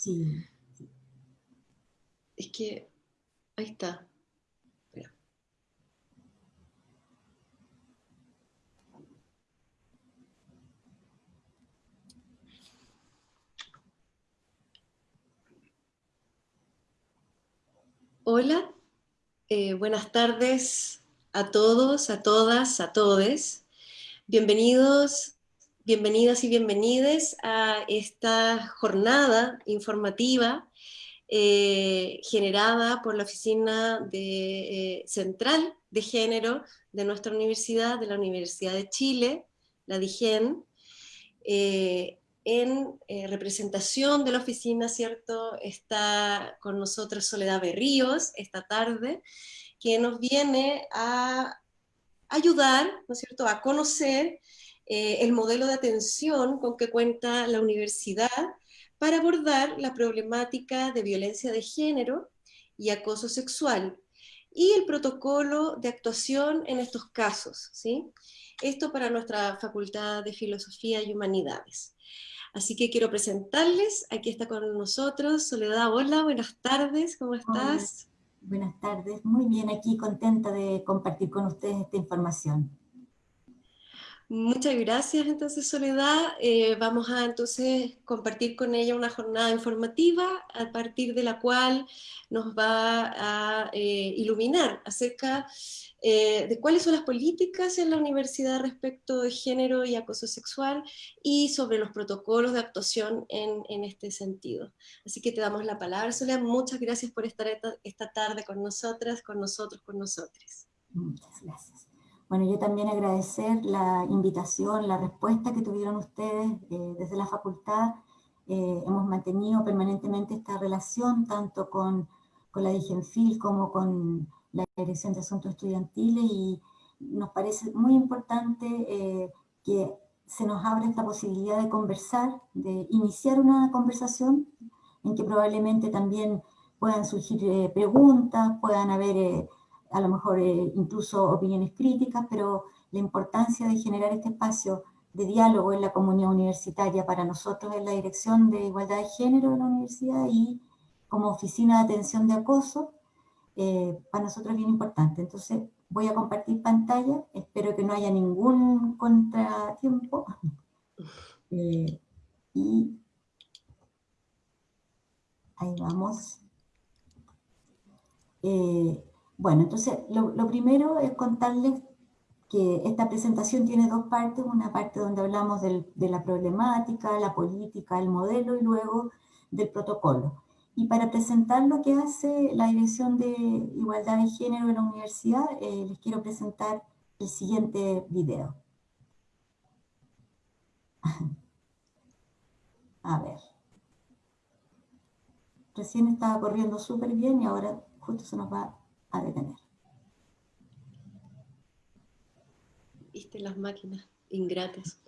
Sí. Es que, ahí está. Hola, eh, buenas tardes a todos, a todas, a todes. Bienvenidos Bienvenidas y bienvenides a esta jornada informativa eh, generada por la Oficina eh, Central de Género de nuestra universidad, de la Universidad de Chile, la DIGEN, eh, en representación de la oficina, ¿cierto? Está con nosotros Soledad Berríos esta tarde, que nos viene a ayudar, ¿no cierto?, a conocer eh, el modelo de atención con que cuenta la universidad para abordar la problemática de violencia de género y acoso sexual y el protocolo de actuación en estos casos. ¿sí? Esto para nuestra Facultad de Filosofía y Humanidades. Así que quiero presentarles, aquí está con nosotros Soledad, hola, buenas tardes, ¿cómo estás? Buenas tardes, muy bien aquí, contenta de compartir con ustedes esta información. Muchas gracias entonces Soledad. Eh, vamos a entonces compartir con ella una jornada informativa a partir de la cual nos va a eh, iluminar acerca eh, de cuáles son las políticas en la universidad respecto de género y acoso sexual y sobre los protocolos de actuación en, en este sentido. Así que te damos la palabra Soledad. Muchas gracias por estar esta, esta tarde con nosotras, con nosotros, con nosotros. Muchas gracias. Bueno, yo también agradecer la invitación, la respuesta que tuvieron ustedes eh, desde la facultad. Eh, hemos mantenido permanentemente esta relación, tanto con, con la DIGENFIL como con la Dirección de Asuntos Estudiantiles, y nos parece muy importante eh, que se nos abra esta posibilidad de conversar, de iniciar una conversación en que probablemente también puedan surgir preguntas, puedan haber a lo mejor eh, incluso opiniones críticas, pero la importancia de generar este espacio de diálogo en la comunidad universitaria para nosotros en la Dirección de Igualdad de Género de la universidad y como oficina de atención de acoso, eh, para nosotros es bien importante. Entonces voy a compartir pantalla, espero que no haya ningún contratiempo. Eh, y ahí vamos. Bueno, entonces lo, primero es contarles que esta presentación tiene dos partes, una parte donde hablamos de la problemática, la política, el modelo y luego del protocolo. Y para presentar lo que hace la Dirección de Igualdad de Género de la Universidad, eh, les quiero presentar el siguiente video. A ver. Recién estaba corriendo súper bien y ahora justo se nos va a detener. Viste las máquinas ingratas.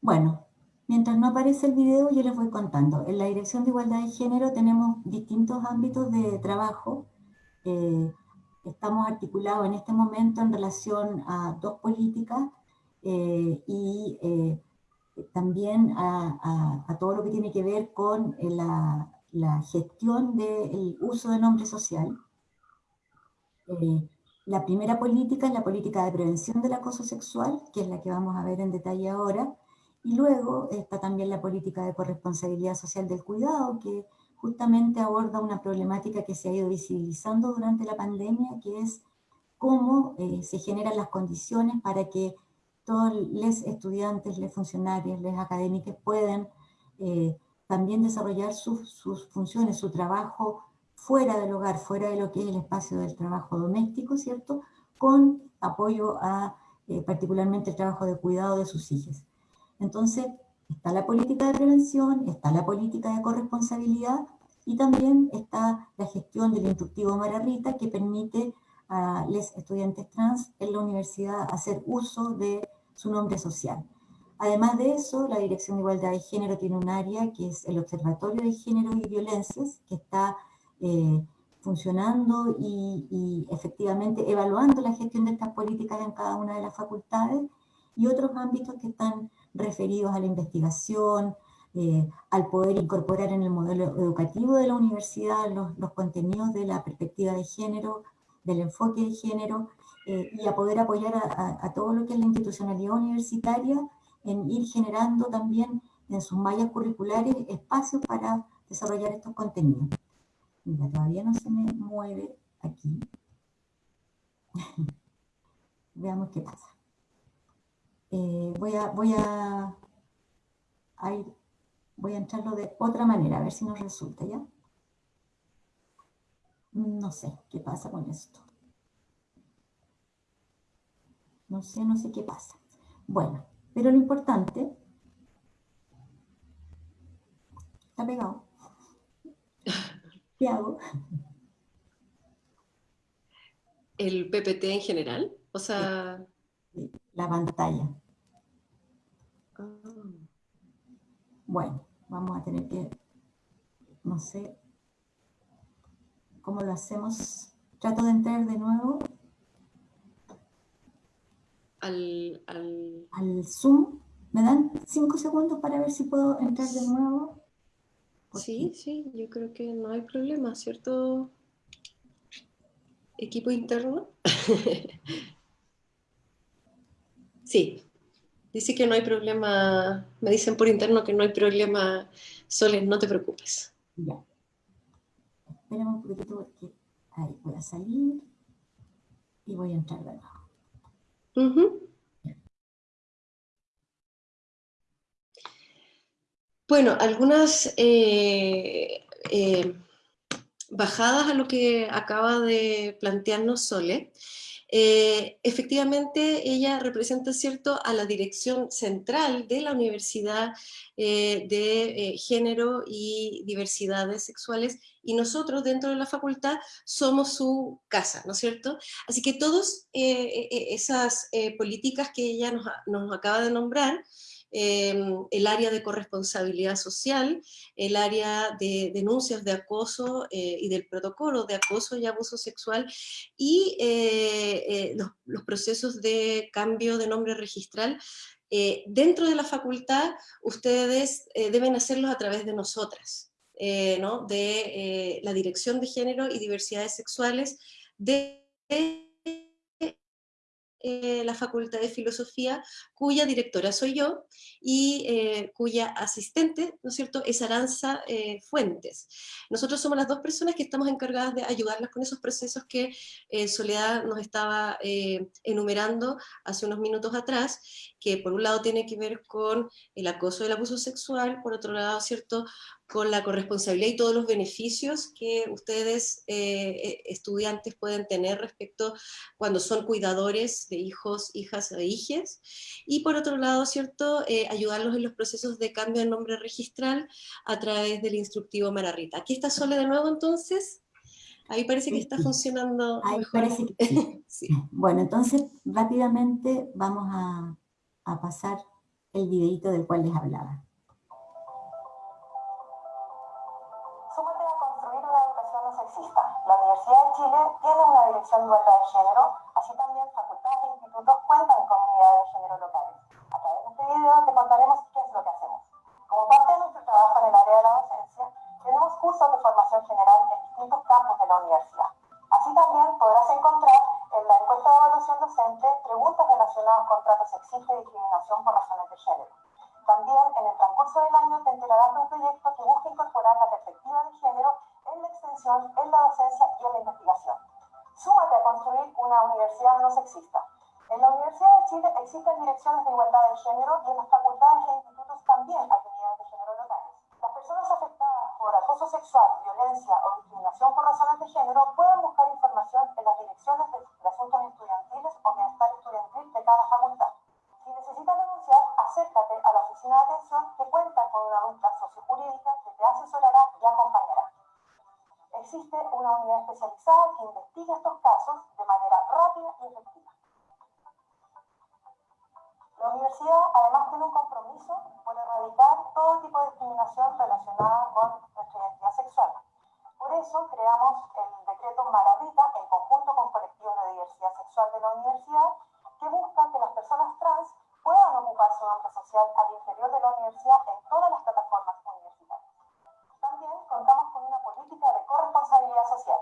bueno, mientras no aparece el video yo les voy contando. En la Dirección de Igualdad de Género tenemos distintos ámbitos de trabajo. Eh, estamos articulados en este momento en relación a dos políticas eh, y eh, también a, a, todo lo que tiene que ver con la, la gestión del uso de nombre social. Eh, la primera política es la política de prevención del acoso sexual, que es la que vamos a ver en detalle ahora, y luego está también la política de corresponsabilidad social del cuidado, que justamente aborda una problemática que se ha ido visibilizando durante la pandemia, que es cómo eh, se generan las condiciones para que todos los estudiantes, los funcionarios, los académicos puedan eh, también desarrollar sus, funciones, su trabajo fuera del hogar, fuera de lo que es el espacio del trabajo doméstico, ¿cierto? Con apoyo a eh, particularmente el trabajo de cuidado de sus hijos. Entonces, está la política de prevención, está la política de corresponsabilidad y también está la gestión del instructivo Mararrita que permite a los estudiantes trans en la universidad hacer uso de su nombre social. Además de eso, la Dirección de Igualdad de Género tiene un área que es el Observatorio de Género y Violencias, que está eh, funcionando y, efectivamente evaluando la gestión de estas políticas en cada una de las facultades, y otros ámbitos que están referidos a la investigación, eh, al poder incorporar en el modelo educativo de la universidad los, contenidos de la perspectiva de género, del enfoque de género, eh, y a poder apoyar a, todo lo que es la institucionalidad universitaria en ir generando también en sus mallas curriculares espacios para desarrollar estos contenidos. Mira, todavía no se me mueve aquí. Veamos qué pasa. Eh, voy, a, voy a, ir, voy a entrarlo de otra manera, a ver si nos resulta, ¿ya? No sé qué pasa con esto. No sé, no sé qué pasa. Bueno, pero lo importante... Está pegado. ¿Qué hago? ¿El PPT en general? O sea... La pantalla. Ah. Bueno, vamos a tener que... No sé cómo lo hacemos. Trato de entrar de nuevo. Al, al... al Zoom. ¿Me dan cinco segundos para ver si puedo entrar de nuevo? Sí, sí, yo creo que no hay problema, ¿cierto? Equipo interno. sí, dice que no hay problema, me dicen por interno que no hay problema, Soles, no te preocupes. Ya. Espérame un poquito porque ahí voy a salir y voy a entrar de nuevo. Bueno, algunas eh, eh, bajadas a lo que acaba de plantearnos Sole. Eh, efectivamente, ella representa, ¿cierto?, a la dirección central de la Universidad de Género y Diversidades Sexuales y nosotros dentro de la facultad somos su casa, ¿no es cierto? Así que todas esas políticas que ella nos acaba de nombrar, Em, el área de corresponsabilidad social, el área de denuncias de acoso eh, y del protocolo de acoso y abuso sexual, y eh, eh, los, procesos de cambio de nombre registral. dentro de la facultad, ustedes deben hacerlos a través de nosotras, ¿no? de la Dirección de Género y Diversidades Sexuales, de eh, la Facultad de Filosofía, cuya directora soy yo, y eh, cuya asistente, ¿no es cierto?, es Aranza eh, Fuentes. Nosotros somos las dos personas que estamos encargadas de ayudarlas con esos procesos que Soledad nos estaba enumerando hace unos minutos atrás, que por un lado tiene que ver con el acoso y el abuso sexual, por otro lado, ¿cierto?, con la corresponsabilidad y todos los beneficios que ustedes, eh, eh, estudiantes, pueden tener respecto cuando son cuidadores de hijos, hijas o hijes. Y por otro lado, ¿cierto?, eh, ayudarlos en los procesos de cambio de nombre registral a través del instructivo Mararrita. Aquí está Sole de nuevo, entonces. Ahí parece que está funcionando Ahí Parece que sí. Bueno, entonces rápidamente vamos a, a pasar el videito del cual les hablaba. Chile tiene una dirección de igualdad de género, así también facultades e institutos cuentan con unidades de género locales. A través de este video te contaremos qué es lo que hacemos. Como parte de nuestro trabajo en el área de la docencia, tenemos cursos de formación general en distintos campos de la universidad. Así también podrás encontrar en la encuesta de evaluación docente preguntas relacionadas con trato sexista y discriminación por razones de género. También en el transcurso del año te enterarás de un proyecto que busca incorporar la perspectiva de género en la extensión, en la docencia y en la investigación. Súmate a construir una universidad no sexista. En la Universidad de Chile existen direcciones de igualdad de género y en las facultades e institutos también hay unidades de género locales. Las personas afectadas por acoso sexual, violencia o discriminación por razones de género pueden buscar información en las direcciones de, asuntos estudiantiles o bienestar estudiantil de cada facultad. Si necesitas denunciar, acércate a la oficina de atención que cuenta con una adulta sociojurídica que te asesorará y acompañará existe una unidad especializada que investiga estos casos de manera rápida y efectiva. La universidad además tiene un compromiso por erradicar todo tipo de discriminación relacionada con nuestra identidad sexual eso creamos el decreto Maravita en conjunto con colectivos de diversidad sexual de la universidad que busca que las personas trans puedan ocupar su nombre social al interior de la universidad en todas las plataformas universitarias. También contamos con una política de corresponsabilidad social.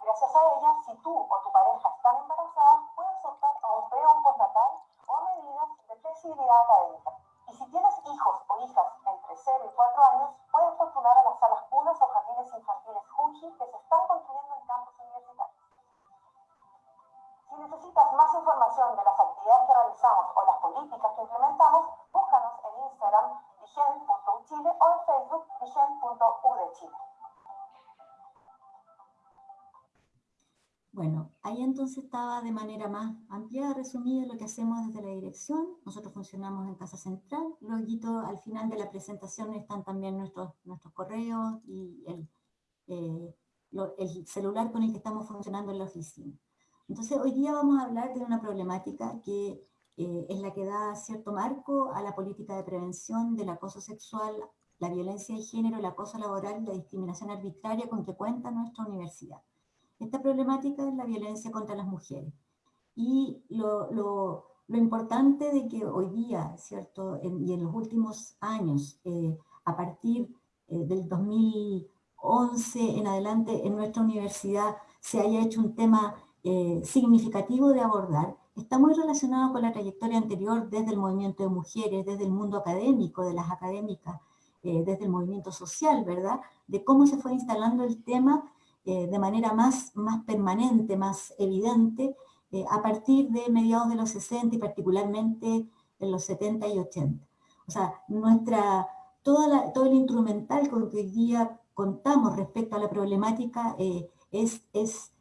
Gracias a ella, si tú o tu pareja están embarazadas, puedes optar a un pre o un postnatal o medidas de flexibilidad académica. Y si tienes hijos o hijas entre 0 y 4 años, puedes postular a las salas cunas o que se están construyendo en campus universitarios. Si necesitas más información de las actividades que realizamos o las políticas que implementamos, búscanos en Instagram vigen.uchile o en Facebook vigen.udechile. Bueno, ahí entonces estaba de manera más ampliada, resumida, lo que hacemos desde la dirección. Nosotros funcionamos en Casa Central. Luego, al final de la presentación están también nuestros, nuestros correos y el, eh, el celular con el que estamos funcionando en la oficina. Entonces, hoy día vamos a hablar de una problemática que eh, es la que da cierto marco a la política de prevención del acoso sexual, la violencia de género, el acoso laboral la discriminación arbitraria con que cuenta nuestra universidad. Esta problemática es la violencia contra las mujeres. Y lo, lo, lo importante de que hoy día, ¿cierto? y en los últimos años, eh, a partir eh, del 2011 en adelante, en nuestra universidad se haya hecho un tema eh, significativo de abordar, está muy relacionado con la trayectoria anterior desde el movimiento de mujeres, desde el mundo académico, de las académicas, desde el movimiento social, ¿verdad? De cómo se fue instalando el tema eh, de manera más, más permanente, más evidente, eh, a partir de mediados de los 60 y particularmente en los 70 y 80. O sea, nuestra, toda todo el instrumental con que hoy día contamos respecto a la problemática eh, es, es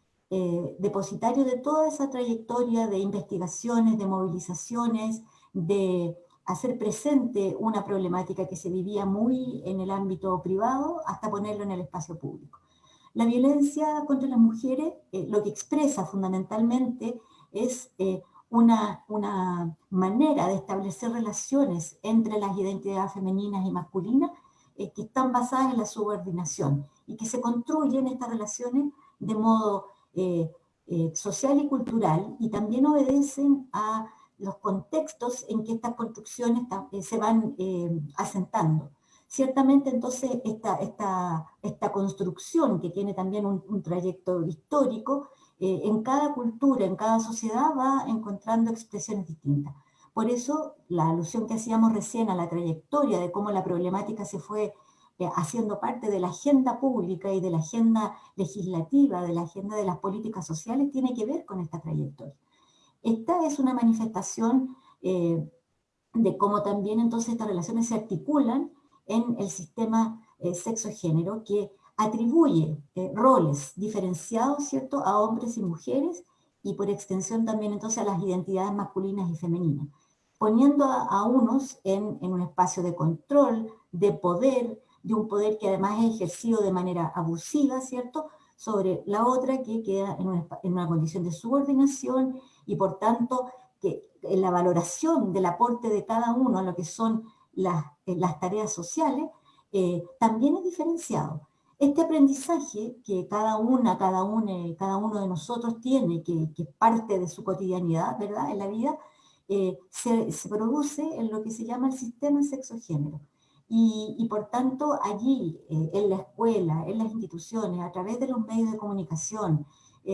depositario de toda esa trayectoria de investigaciones, de movilizaciones, de hacer presente una problemática que se vivía muy en el ámbito privado hasta ponerlo en el espacio público. La violencia contra las mujeres eh, lo que expresa fundamentalmente es eh, una, una, manera de establecer relaciones entre las identidades femeninas y masculinas eh, que están basadas en la subordinación y que se construyen estas relaciones de modo social y cultural y también obedecen a los contextos en que estas construcciones se van asentando. Ciertamente entonces esta, esta, esta construcción que tiene también un, trayecto histórico, eh, en cada cultura, en cada sociedad va encontrando expresiones distintas. Por eso la alusión que hacíamos recién a la trayectoria de cómo la problemática se fue eh, haciendo parte de la agenda pública y de la agenda legislativa, de la agenda de las políticas sociales, tiene que ver con esta trayectoria. Esta es una manifestación eh, de cómo también entonces estas relaciones se articulan en el sistema eh, sexo-género que atribuye eh, roles diferenciados, ¿cierto?, a hombres y mujeres y por extensión también entonces a las identidades masculinas y femeninas, poniendo a, unos en, un espacio de control, de poder, de un poder que además es ejercido de manera abusiva, ¿cierto?, sobre la otra que queda en una, en una condición de subordinación y por tanto que en la valoración del aporte de cada uno a lo que son las, las tareas sociales, eh, también es diferenciado. Este aprendizaje que cada una, cada, uno, cada uno de nosotros tiene, que, que, parte de su cotidianidad, ¿verdad?, en la vida, eh, se, produce en lo que se llama el sistema sexo-género. Y, y, por tanto, allí, eh, en la escuela, en las instituciones, a través de los medios de comunicación,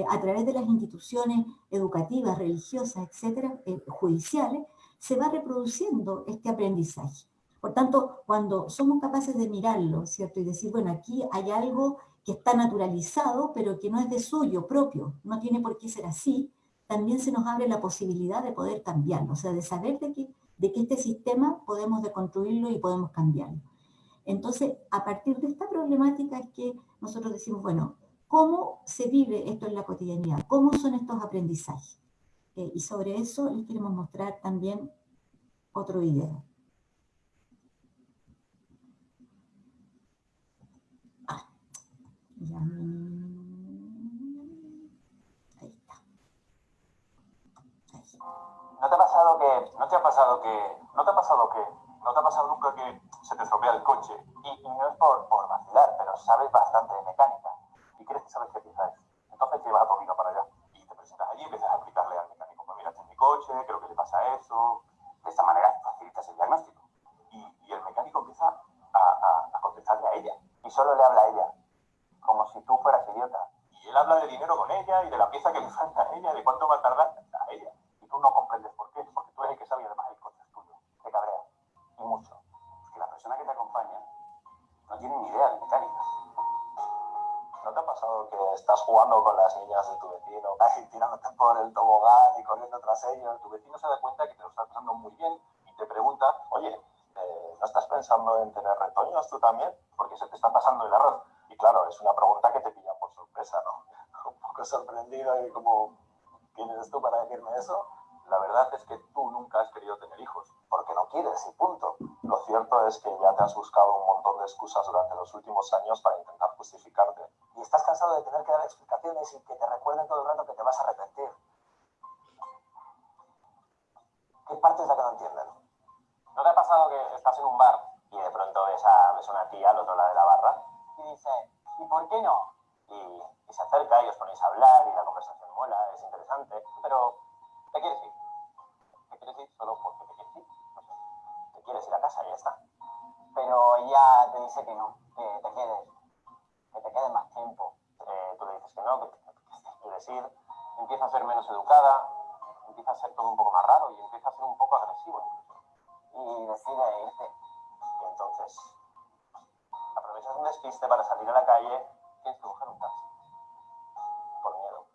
a través de las instituciones educativas, religiosas, etcétera, judiciales, se va reproduciendo este aprendizaje. Por tanto, cuando somos capaces de mirarlo, ¿cierto? Y decir, bueno, aquí hay algo que está naturalizado, pero que no es de suyo propio, no tiene por qué ser así, también se nos abre la posibilidad de poder cambiarlo, o sea, de saber de que, de que este sistema podemos deconstruirlo y podemos cambiarlo. Entonces, a partir de esta problemática es que nosotros decimos, bueno, ¿cómo se vive esto en la cotidianidad? ¿Cómo son estos aprendizajes? Eh, y sobre eso les queremos mostrar también otro video. ¿No te ha pasado que, no te ha pasado que, no te ha pasado que, no te ha pasado nunca que se te estropea el coche? Y, no es por, vacilar, pero sabes bastante de mecánica y crees que sabes qué pieza es. Entonces te vas a tu vino para allá y te presentas allí y empiezas a explicarle al mecánico, pues mira, este es mi coche, creo que le pasa eso. De esta manera facilitas el diagnóstico. Y, y el mecánico empieza a, a, a contestarle a ella y solo le habla a ella como si tú fueras idiota. Y él habla de dinero con ella y de la pieza que le falta a ella, de cuánto va a tardar a ella. Y tú no comprendes por qué, porque tú eres el que sabe además el coche es tuyo. Te cabrea. Y mucho. que la persona que te acompaña no tiene ni idea de mecánica. ¿No te ha pasado que estás jugando con las niñas de tu vecino, ahí tirándote por el tobogán y corriendo tras ellos, tu vecino se da cuenta que te lo estás pasando muy bien y te pregunta, oye, eh, ¿no estás pensando en tener retoños tú también? Porque se te está pasando el arroz. Y claro, es una pregunta que te pilla por sorpresa, ¿no? Un poco sorprendido y como, ¿quién eres tú para decirme eso? La verdad es que tú nunca has querido tener hijos, porque no quieres y punto. Lo cierto es que ya te has buscado un montón de excusas durante los últimos años para intentar justificarte. Y estás cansado de tener que dar explicaciones y que te recuerden todo el rato que te vas a arrepentir. ¿Qué parte es la que no entienden? ¿No te ha pasado que estás en un bar y de pronto ves a, ves una tía al otro lado de la barra y dice, ¿y por qué no? Y, se acerca y os ponéis a hablar y la conversación mola, es interesante, pero ¿te quieres ir? ¿Te quieres ir solo porque te quieres ir? Te quieres ir a casa y ya está. Pero ella te dice que no, que te quedes, que te quedes más tiempo. Eh, tú le dices que no, que, te quieres ir. Empieza a ser menos educada, empieza a ser todo un poco más raro y empieza a ser un poco agresivo. Y decide irte. Y entonces un despiste para salir a la calle, tienes que coger un taxi. Por miedo.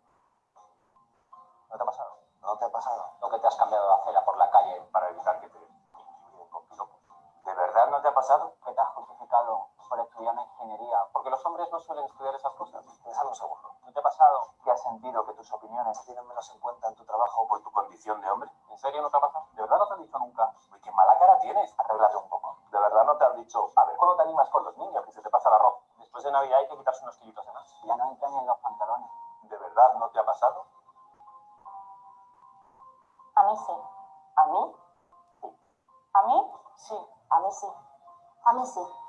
¿No te ha pasado? ¿No te ha pasado? Lo que te has cambiado de acera por la calle para evitar que te intimiden con piropos. ¿De verdad no te ha pasado? Que te has justificado por estudiar una ingeniería. Porque los hombres no suelen estudiar esas cosas. Piénsalo un segundo. ¿No te ha pasado que has sentido que tus opiniones tienen menos en cuenta en tu trabajo por tu condición de hombre? ¿En serio no te ha pasado? ¿De verdad no te han dicho nunca? Uy, qué mala cara tienes. Arréglate un poco. ¿De verdad no te han dicho, a ver cuándo te animas con los niños, que se te pasa el de Navidad hay que quitarse unos kilitos de más. Ya no entran ni en los pantalones. ¿De verdad no te ha pasado? A mí sí. ¿A mí? Sí. ¿A mí? Sí. A mí sí. A mí sí.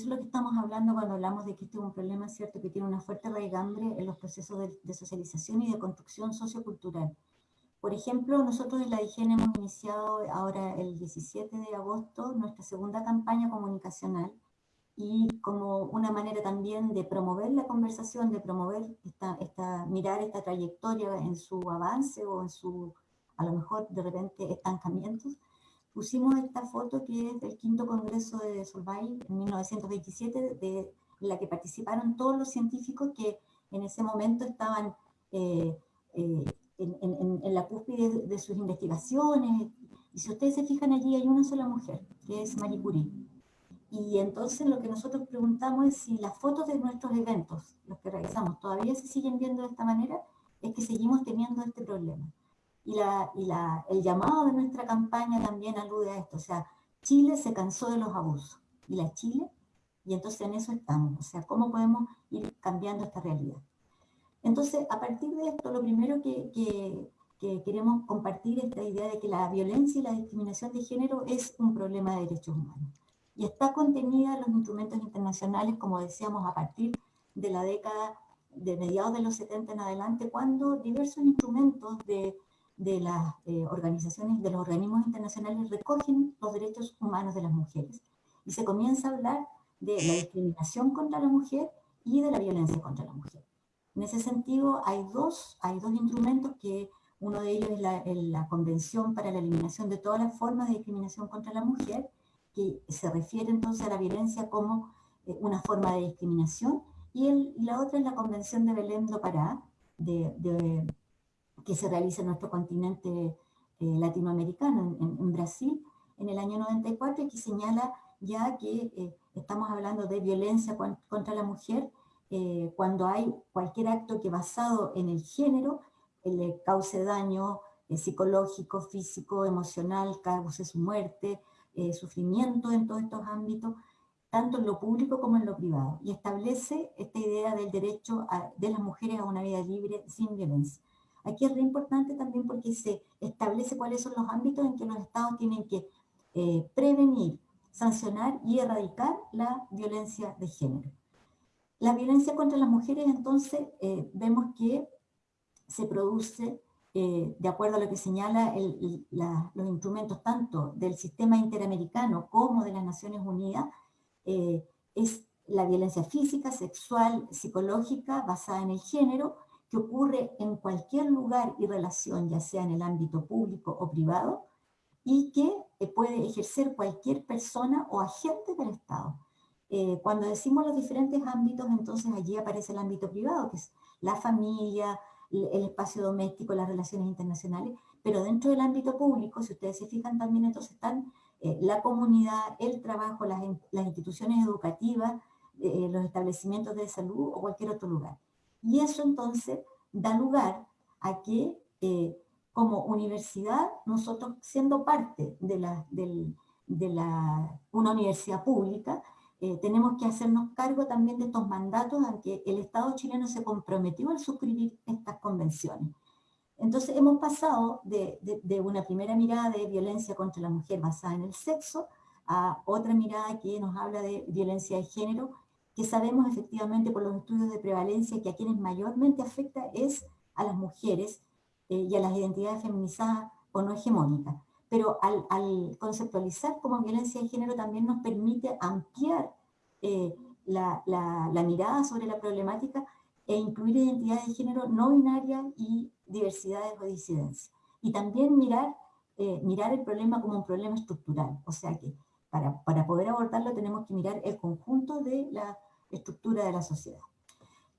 Eso es lo que estamos hablando cuando hablamos de que este es un problema, ¿cierto?, que tiene una fuerte raigambre en los procesos de, de socialización y de construcción sociocultural. Por ejemplo, nosotros en la higiene hemos iniciado ahora el 17 de agosto nuestra segunda campaña comunicacional y como una manera también de promover la conversación, de promover esta, esta, mirar esta trayectoria en su avance o en su, a lo mejor de repente, estancamientos, pusimos esta foto que es del quinto congreso de Solvay en 1927, de la que participaron todos los científicos que en ese momento estaban eh, eh, en, en, en, la cúspide de, de, sus investigaciones. Y si ustedes se fijan allí, hay una sola mujer, que es Marie Curie. Y entonces lo que nosotros preguntamos es si las fotos de nuestros eventos, los que realizamos, todavía se siguen viendo de esta manera, es que seguimos teniendo este problema. Y, la, y la, el llamado de nuestra campaña también alude a esto, o sea, Chile se cansó de los abusos, y la Chile, y entonces en eso estamos, o sea, ¿cómo podemos ir cambiando esta realidad? Entonces, a partir de esto, lo primero que, que, que, queremos compartir es esta idea de que la violencia y la discriminación de género es un problema de derechos humanos. Y está contenida en los instrumentos internacionales, como decíamos, a partir de la década de mediados de los 70 en adelante, cuando diversos instrumentos de, de las eh, organizaciones, de los organismos internacionales recogen los derechos humanos de las mujeres. Y se comienza a hablar de la discriminación contra la mujer y de la violencia contra la mujer. En ese sentido, hay dos, hay dos instrumentos que uno de ellos es la, la, Convención para la Eliminación de todas las formas de discriminación contra la mujer, que se refiere entonces a la violencia como eh, una forma de discriminación, y, el, y, la otra es la Convención de Belém do Pará, de, de, que se realiza en nuestro continente eh, latinoamericano, en, Brasil, en el año 94, y que señala ya que eh, estamos hablando de violencia contra la mujer eh, cuando hay cualquier acto que basado en el género le cause daño psicológico, físico, emocional, cause su muerte, sufrimiento en todos estos ámbitos, tanto en lo público como en lo privado, y establece esta idea del derecho de las mujeres a una vida libre sin violencia. Aquí es re importante también porque se establece cuáles son los ámbitos en que los estados tienen que eh, prevenir, sancionar y erradicar la violencia de género. La violencia contra las mujeres, entonces, eh, vemos que se produce, eh, de acuerdo a lo que señala los instrumentos tanto del sistema interamericano como de las Naciones Unidas, es la violencia física, sexual, psicológica, basada en el género, que ocurre en cualquier lugar y relación, ya sea en el ámbito público o privado, y que eh, puede ejercer cualquier persona o agente del Estado. Eh, cuando decimos los diferentes ámbitos, entonces allí aparece el ámbito privado, que es la familia, el espacio doméstico, las relaciones internacionales, pero dentro del ámbito público, si ustedes se fijan también, entonces están eh, la comunidad, el trabajo, las, las instituciones educativas, los establecimientos de salud o cualquier otro lugar. Y eso entonces da lugar a que como universidad, nosotros siendo parte de, la, de la, una universidad pública, eh, tenemos que hacernos cargo también de estos mandatos en que el Estado chileno se comprometió al suscribir estas convenciones. Entonces hemos pasado de, de, una primera mirada de violencia contra la mujer basada en el sexo a otra mirada que nos habla de violencia de género, que sabemos efectivamente por los estudios de prevalencia que a quienes mayormente afecta es a las mujeres, eh, y a las identidades feminizadas o no hegemónicas. Pero al, conceptualizar como violencia de género también nos permite ampliar eh, la, mirada sobre la problemática e incluir identidades de género no binarias y diversidades o disidencias. Y también mirar, eh, mirar el problema como un problema estructural, o sea que para, poder abordarlo tenemos que mirar el conjunto de la estructura de la sociedad.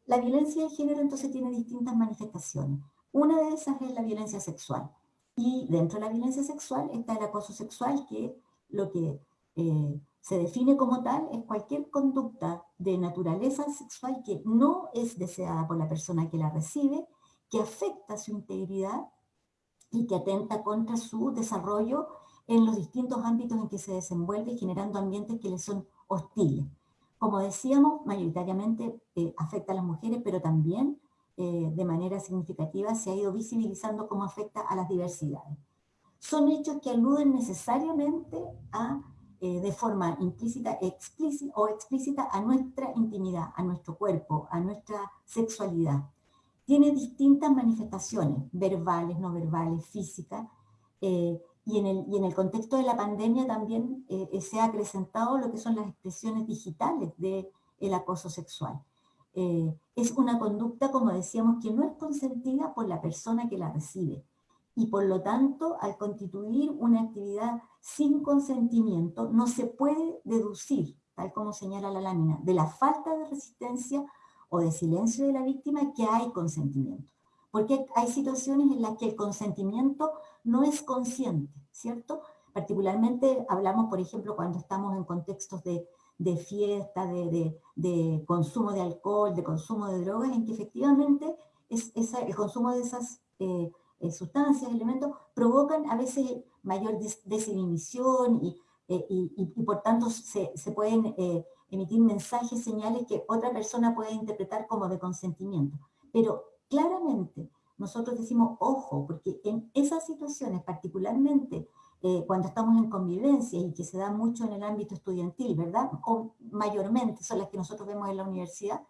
La violencia de género entonces tiene distintas manifestaciones. Una de esas es la violencia sexual. Y dentro de la violencia sexual está el acoso sexual, que lo que eh, se define como tal es cualquier conducta de naturaleza sexual que no es deseada por la persona que la recibe, que afecta su integridad y que atenta contra su desarrollo en los distintos ámbitos en que se desenvuelve, generando ambientes que le son hostiles. Como decíamos, mayoritariamente eh, afecta a las mujeres, pero también eh, de manera significativa se ha ido visibilizando cómo afecta a las diversidades. Son hechos que aluden necesariamente a, eh, de forma implícita explícita, o explícita a nuestra intimidad, a nuestro cuerpo, a nuestra sexualidad. Tiene distintas manifestaciones, verbales, no verbales, físicas, eh, y, en el, y, en el, contexto de la pandemia también se ha acrecentado lo que son las expresiones digitales del el acoso sexual. Eh, es una conducta, como decíamos, que no es consentida por la persona que la recibe. Y por lo tanto, al constituir una actividad sin consentimiento, no se puede deducir, tal como señala la lámina, de la falta de resistencia o de silencio de la víctima que hay consentimiento. Porque hay situaciones en las que el consentimiento no es consciente, ¿cierto? Particularmente hablamos, por ejemplo, cuando estamos en contextos de de fiesta, de, de, consumo de alcohol, de consumo de drogas, en que efectivamente es, el consumo de esas eh, eh, sustancias, elementos, provocan a veces mayor desinhibición y, eh, y, y, por tanto se, se pueden emitir mensajes, señales que otra persona puede interpretar como de consentimiento. Pero claramente nosotros decimos, ojo, porque en esas situaciones, particularmente eh, cuando estamos en convivencia y que se da mucho en el ámbito estudiantil, ¿verdad? O mayormente son las que nosotros vemos en la universidad,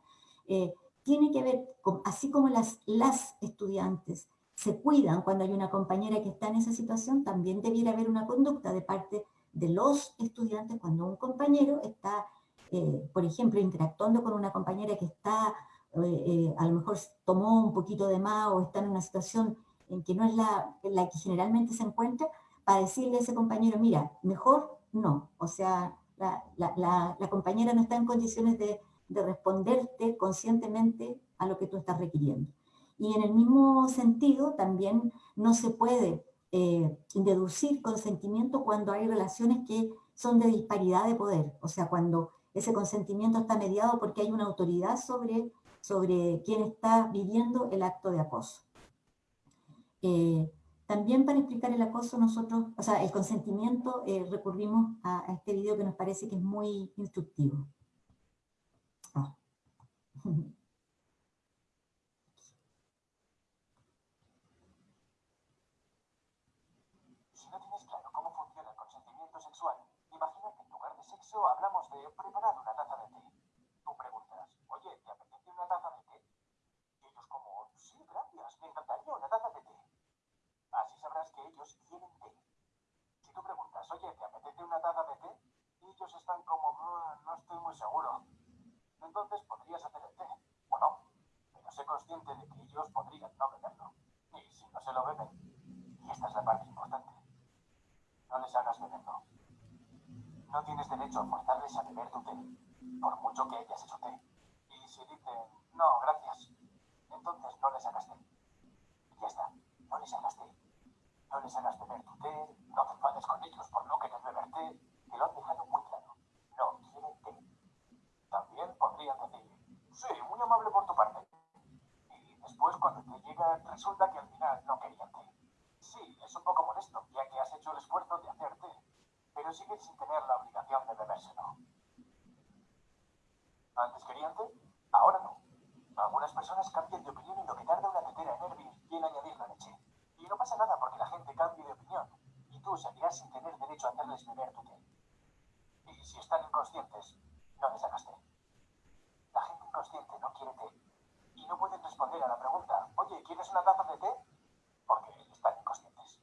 eh, tiene que ver, así como las, las estudiantes se cuidan cuando hay una compañera que está en esa situación, también debiera haber una conducta de parte de los estudiantes cuando un compañero está, eh, por ejemplo, interactuando con una compañera que está, a lo mejor tomó un poquito de más o está en una situación en que no es la, la que generalmente se encuentra, a decirle a ese compañero, mira, mejor no. O sea, la, la, la, compañera no está en condiciones de, de, responderte conscientemente a lo que tú estás requiriendo. Y en el mismo sentido, también no se puede eh, deducir consentimiento cuando hay relaciones que son de disparidad de poder. O sea, cuando ese consentimiento está mediado porque hay una autoridad sobre, sobre quien está viviendo el acto de acoso. Eh, también para explicar el acoso nosotros, o sea, el consentimiento, eh, recurrimos a, este video que nos parece que es muy instructivo. Ah. Si no tienes claro cómo funciona el consentimiento sexual, imagina que en lugar de sexo hablamos de preparar una taza de té. Tú encantaría una taza de té. Así sabrás que ellos tienen té. Si tú preguntas, oye, ¿te apetece una taza de té? Y ellos están como, mm, no estoy muy seguro. Entonces podrías hacer el té. Bueno, pero sé consciente de que ellos podrían no beberlo. Y si no se lo beben, y esta es la parte importante, no les hagas beberlo. No tienes derecho a forzarles a beber tu té, por mucho que hayas hecho té. Y si dicen, no, gracias, entonces no les hagas té. Y ya está, no les hagas té. No les hagas beber tu té, no te enfades con ellos por no querer beber té, te lo han dejado muy claro. No quieren té. También podrían decir, sí, muy amable por tu parte. Y después cuando te llega, resulta que al final no querían té. Sí, es un poco molesto, ya que has hecho el esfuerzo de hacerte, pero sigues sin tener la obligación de bebérselo. Antes querían té, ahora no. Algunas personas cambian de opinión en lo que tarda una tetera en hervir y en añadir leche. Y no pasa nada porque la gente cambie de opinión, y tú seguirás sin tener derecho a hacerles beber tu té. Y si están inconscientes, no les hagas té. La gente inconsciente no quiere té, y no pueden responder a la pregunta, oye, ¿quieres una taza de té? Porque están inconscientes.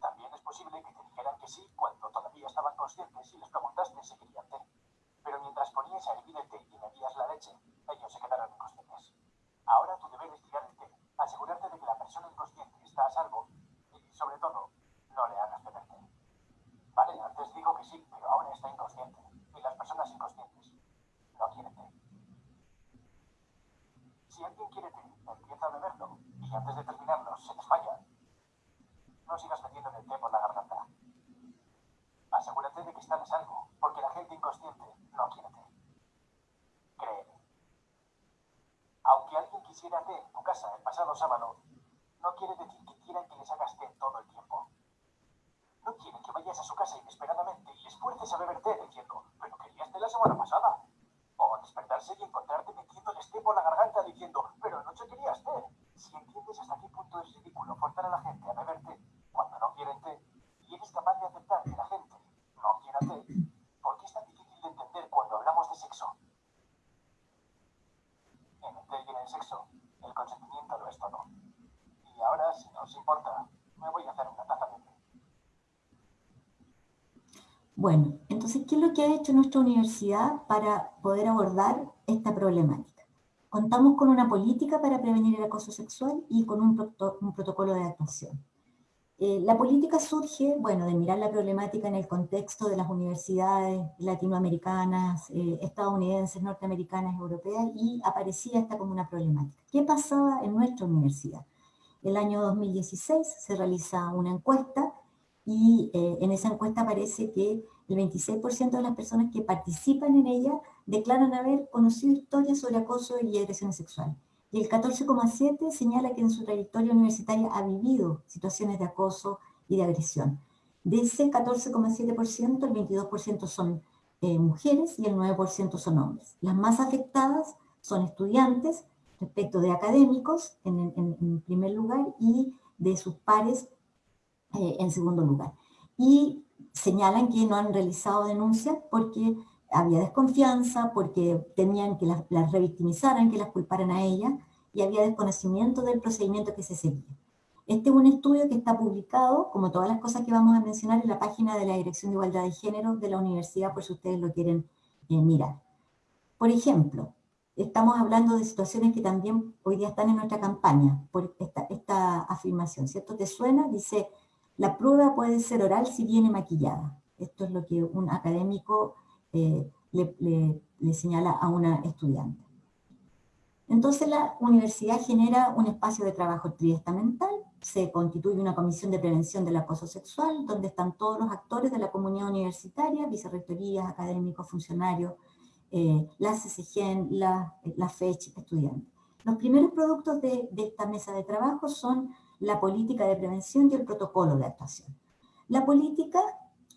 También es posible que te dijeran que sí cuando todavía estaban conscientes y les preguntaste si querían té. Pero mientras ponías a hervir el té y añadías la leche, ellos se quedaron inconscientes. Ahora tu deber es tirar el té, asegurarte de que la persona inconsciente está a salvo y, sobre todo, no le hagas beber té. Vale, antes digo que sí, pero ahora está inconsciente. Y las personas inconscientes no quieren té. Si alguien quiere té, empieza a beberlo y antes de terminarlo se desmaya. No sigas metiendo el té por la garganta. Asegúrate de que están a salvo, porque la gente inconsciente no quiere té. Créeme. Aunque alguien quisiera tu casa el pasado sábado, no quiere decir que quieran que les hagas té todo el tiempo. No quieren que vayas a su casa inesperadamente y les fuerces a beber té diciendo, pero querías té la semana pasada. O despertarse y encontrarte metiéndoles té por la garganta diciendo, pero anoche querías té. Si entiendes hasta qué punto es ridículo forzar a la gente a beber té cuando no quieren té, y eres capaz de aceptar que la gente no quiera té, ¿por qué es tan difícil de entender cuando hablamos de sexo? En el té y en el sexo, el consentimiento lo es todo. Y ahora, si no os importa, me voy a hacer una taza de té. Bueno, entonces, ¿qué es lo que ha hecho nuestra universidad para poder abordar esta problemática? Contamos con una política para prevenir el acoso sexual y con un, proto- un protocolo de actuación. Eh, la política surge, bueno, de mirar la problemática en el contexto de las universidades latinoamericanas, eh, estadounidenses, norteamericanas, europeas, y aparecía esta como una problemática. ¿Qué pasaba en nuestra universidad? El año 2016 se realiza una encuesta y eh, en esa encuesta aparece que el 26% de las personas que participan en ella declaran haber conocido historias sobre acoso y agresiones sexuales. Y el 14,7% señala que en su trayectoria universitaria ha vivido situaciones de acoso y de agresión. De ese 14,7%, el 22% son eh, mujeres y el 9% son hombres. Las más afectadas son estudiantes respecto de académicos en, en- en primer lugar y de sus pares eh, en segundo lugar. Y señalan que no han realizado denuncias porque había desconfianza, porque temían que las, las revictimizaran, que las culparan a ellas, y había desconocimiento del procedimiento que se seguía. Este es un estudio que está publicado, como todas las cosas que vamos a mencionar, en la página de la Dirección de Igualdad de Género de la universidad, por si ustedes lo quieren eh, mirar. Por ejemplo, estamos hablando de situaciones que también hoy día están en nuestra campaña, por esta, esta afirmación, ¿cierto? ¿Te suena? Dice, la prueba puede ser oral si viene maquillada. Esto es lo que un académico eh, le, señala a una estudiante. Entonces la universidad genera un espacio de trabajo triestamental, se constituye una comisión de prevención del acoso sexual, donde están todos los actores de la comunidad universitaria, vicerrectorías, académicos, funcionarios, eh, la CCGEN, la, la FECH, estudiantes. Los primeros productos de esta mesa de trabajo son la política de prevención y el protocolo de actuación. La política,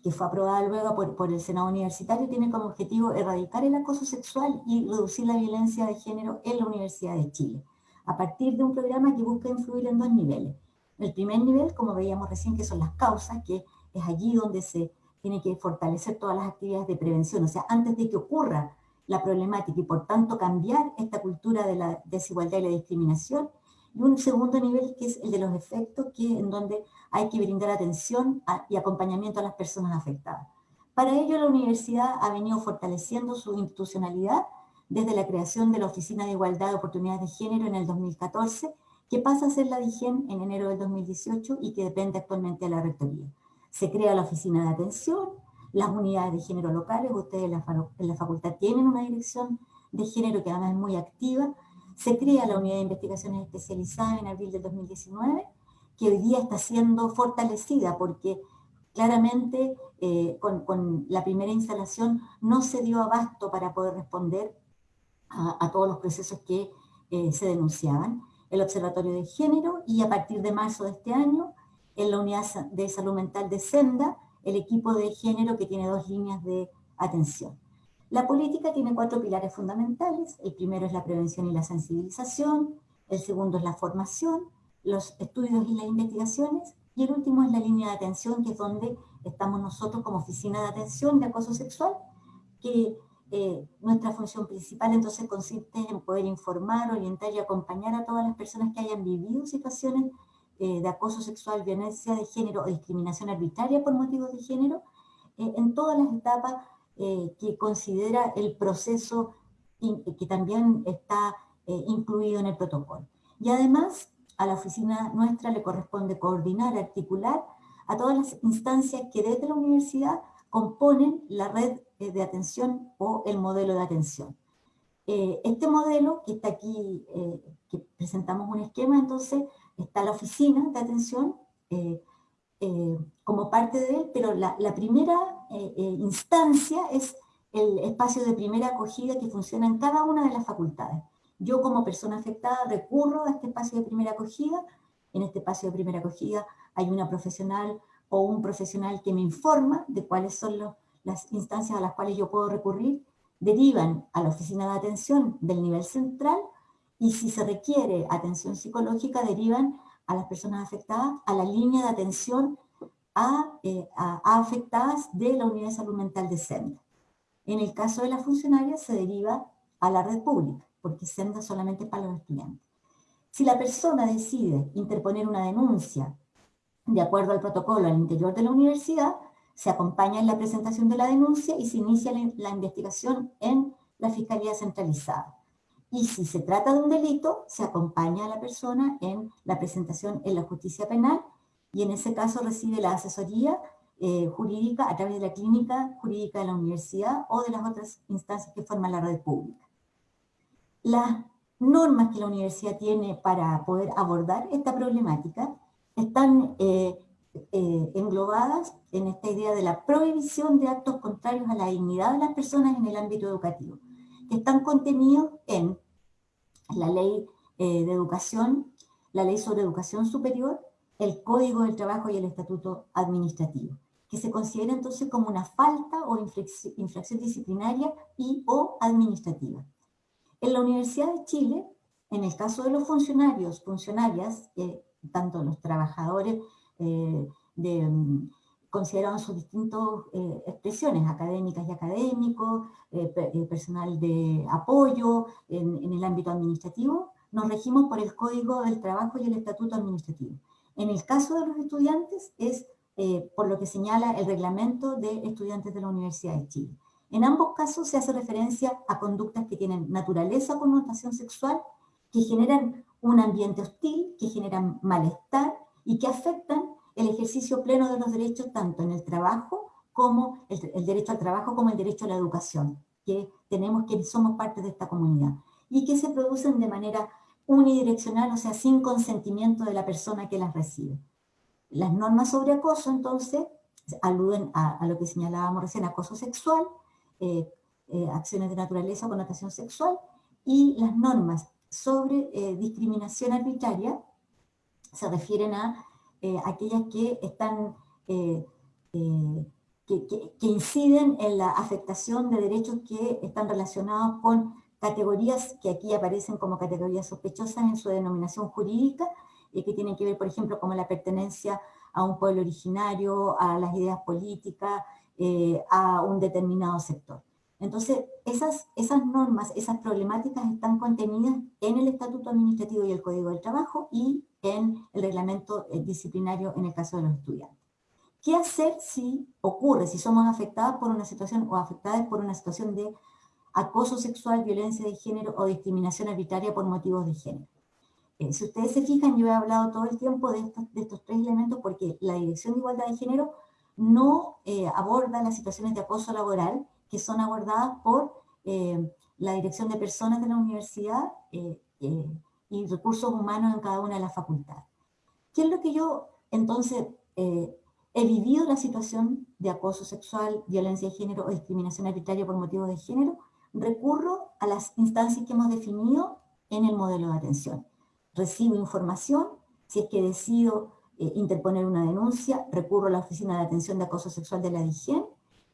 que fue aprobada luego por, por el Senado Universitario, tiene como objetivo erradicar el acoso sexual y reducir la violencia de género en la Universidad de Chile, a partir de un programa que busca influir en dos niveles. El primer nivel, como veíamos recién, que son las causas, que es allí donde se tiene que fortalecer todas las actividades de prevención, o sea, antes de que ocurra la problemática y por tanto cambiar esta cultura de la desigualdad y la discriminación. Y un segundo nivel que es el de los efectos, que en donde hay que brindar atención a- y acompañamiento a las personas afectadas. Para ello la universidad ha venido fortaleciendo su institucionalidad desde la creación de la Oficina de Igualdad de Oportunidades de Género en el 2014, que pasa a ser la DIGEN en enero del 2018 y que depende actualmente de la Rectoría. Se crea la Oficina de Atención, las unidades de género locales, ustedes en la, facultad tienen una dirección de género que además es muy activa, se crea la unidad de investigaciones especializada en abril del 2019, que hoy día está siendo fortalecida porque claramente eh, con, la primera instalación no se dio abasto para poder responder a, todos los procesos que eh, se denunciaban. El Observatorio de Género y a partir de marzo de este año, en la Unidad de Salud Mental de Senda, el equipo de género que tiene dos líneas de atención. La política tiene cuatro pilares fundamentales. El primero es la prevención y la sensibilización, el segundo es la formación, los estudios y las investigaciones, y el último es la línea de atención, que es donde estamos nosotros como oficina de atención de acoso sexual, que eh, nuestra función principal entonces consiste en poder informar, orientar y acompañar a todas las personas que hayan vivido situaciones eh, de acoso sexual, violencia de género o discriminación arbitraria por motivos de género, eh, en todas las etapas que considera el proceso que también está incluido en el protocolo. Y además a la oficina nuestra le corresponde coordinar, articular a todas las instancias que desde la universidad componen la red eh, de atención o el modelo de atención. Eh, este modelo que está aquí, eh, que presentamos un esquema, entonces está la oficina de atención como parte de él, pero la, la primera instancia es el espacio de primera acogida que funciona en cada una de las facultades. Yo como persona afectada recurro a este espacio de primera acogida. En este espacio de primera acogida hay una profesional o un profesional que me informa de cuáles son las instancias a las cuales yo puedo recurrir. Derivan a la oficina de atención del nivel central y si se requiere atención psicológica, derivan a las personas afectadas a la línea de atención a, eh, afectadas de la unidad de salud mental de SENDA. En el caso de las funcionarias se deriva a la red pública porque Senda solamente para los estudiantes. Si la persona decide interponer una denuncia de acuerdo al protocolo al interior de la universidad, se acompaña en la presentación de la denuncia y se inicia la, investigación en la Fiscalía Centralizada. Y si se trata de un delito, se acompaña a la persona en la presentación en la justicia penal y en ese caso recibe la asesoría eh, jurídica a través de la clínica jurídica de la universidad o de las otras instancias que forman la red pública. Las normas que la universidad tiene para poder abordar esta problemática están eh, eh, englobadas en esta idea de la prohibición de actos contrarios a la dignidad de las personas en el ámbito educativo, que están contenidos en la ley eh, de educación, la ley sobre educación superior, el Código del Trabajo y el Estatuto Administrativo, que se considera entonces como una falta o infracción disciplinaria y o administrativa. En la Universidad de Chile, en el caso de los funcionarios, funcionarias, eh, tanto los trabajadores eh, mm, considerados sus distintas eh, expresiones, académicas y académicos, personal de apoyo en, en, el ámbito administrativo, nos regimos por el Código del Trabajo y el Estatuto Administrativo. En el caso de los estudiantes es por lo que señala el reglamento de estudiantes de la Universidad de Chile. En ambos casos se hace referencia a conductas que tienen naturaleza o connotación sexual, que generan un ambiente hostil, que generan malestar y que afectan el ejercicio pleno de los derechos tanto en el trabajo como el, derecho al trabajo como el derecho a la educación, que tenemos que somos parte de esta comunidad, y que se producen de manera unidireccional, o sea, sin consentimiento de la persona que las recibe. Las normas sobre acoso, entonces, aluden a, lo que señalábamos recién, acoso sexual, eh, eh, acciones de naturaleza o connotación sexual, y las normas sobre eh, discriminación arbitraria se refieren a aquellas que están que, inciden en la afectación de derechos que están relacionados con categorías que aquí aparecen como categorías sospechosas en su denominación jurídica, y que tienen que ver, por ejemplo, como la pertenencia a un pueblo originario, a las ideas políticas, eh, a un determinado sector. Entonces, esas, esas normas, esas problemáticas están contenidas en el Estatuto Administrativo y el Código del Trabajo y en el reglamento eh, disciplinario en el caso de los estudiantes. ¿Qué hacer si ocurre, si somos afectadas por una situación o afectadas por una situación de acoso sexual, violencia de género o discriminación arbitraria por motivos de género? Eh, si ustedes se fijan, yo he hablado todo el tiempo de de estos tres elementos porque la Dirección de Igualdad de Género no eh, aborda las situaciones de acoso laboral que son abordadas por eh, la Dirección de Personas de la Universidad eh, y Recursos Humanos en cada una de las facultades. ¿Qué es lo que yo entonces he vivido la situación de acoso sexual, violencia de género o discriminación arbitraria por motivos de género? Recurro a las instancias que hemos definido en el modelo de atención. Recibo información, si es que decido eh, interponer una denuncia, recurro a la Oficina de Atención de Acoso Sexual de la DIGEN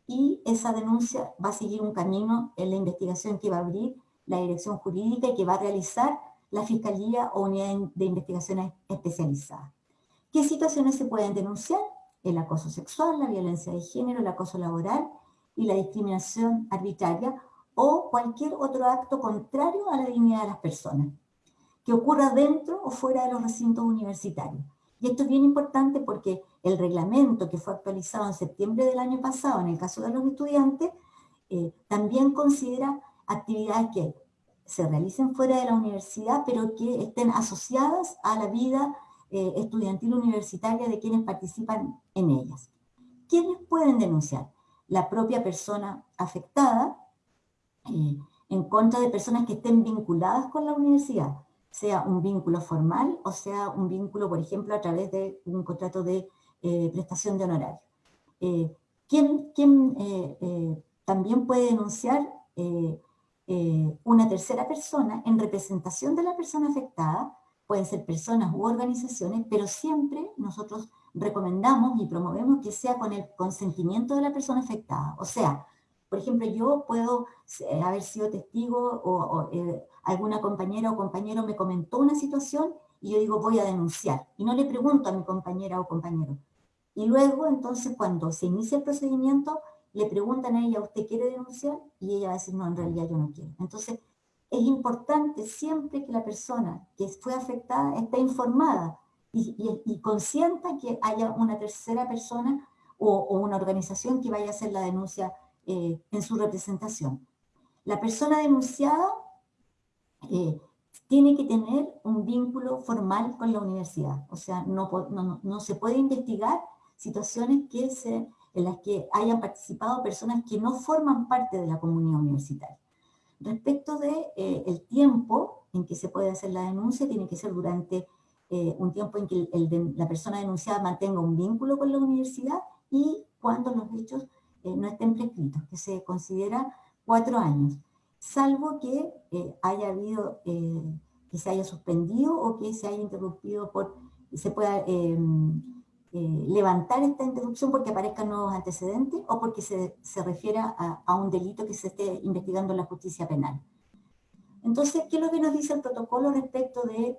y esa denuncia va a seguir un camino en la investigación que va a abrir la dirección jurídica y que va a realizar la Fiscalía o Unidad de Investigaciones Especializada. ¿Qué situaciones se pueden denunciar? El acoso sexual, la violencia de género, el acoso laboral y la discriminación arbitraria o cualquier otro acto contrario a la dignidad de las personas, que ocurra dentro o fuera de los recintos universitarios. Y esto es bien importante porque el reglamento que fue actualizado en septiembre del año pasado, en el caso de los estudiantes, eh, también considera actividades que se realicen fuera de la universidad, pero que estén asociadas a la vida eh, estudiantil universitaria de quienes participan en ellas. ¿Quiénes pueden denunciar? La propia persona afectada, eh, en contra de personas que estén vinculadas con la universidad, sea un vínculo formal o sea un vínculo, por ejemplo, a través de un contrato de eh, prestación de honorario. Eh, ¿Quién, eh, también puede denunciar una tercera persona en representación de la persona afectada? Pueden ser personas u organizaciones, pero siempre nosotros recomendamos y promovemos que sea con el consentimiento de la persona afectada. O sea, por ejemplo, yo puedo haber sido testigo o, eh, alguna compañera o compañero me comentó una situación y yo digo voy a denunciar. Y no le pregunto a mi compañera o compañero. Y luego, entonces, cuando se inicia el procedimiento, le preguntan a ella, ¿usted quiere denunciar? Y ella va a decir, no, en realidad yo no quiero. Entonces, es importante siempre que la persona que fue afectada esté informada y, y, consienta que haya una tercera persona o, o, una organización que vaya a hacer la denuncia eh, en su representación. La persona denunciada eh, tiene que tener un vínculo formal con la universidad, o sea, no, no, se puede investigar situaciones que se, en las que hayan participado personas que no forman parte de la comunidad universitaria. Respecto de eh, el tiempo en que se puede hacer la denuncia, tiene que ser durante un tiempo en que la persona denunciada mantenga un vínculo con la universidad y cuando los hechos eh, no estén prescritos, que se considera cuatro años, salvo que eh, haya habido, eh, que se haya suspendido o que se haya interrumpido por, se pueda em, levantar esta interrupción porque aparezcan nuevos antecedentes o porque se, se refiera a, un delito que se esté investigando en la justicia penal. Entonces, ¿qué es lo que nos dice el protocolo respecto de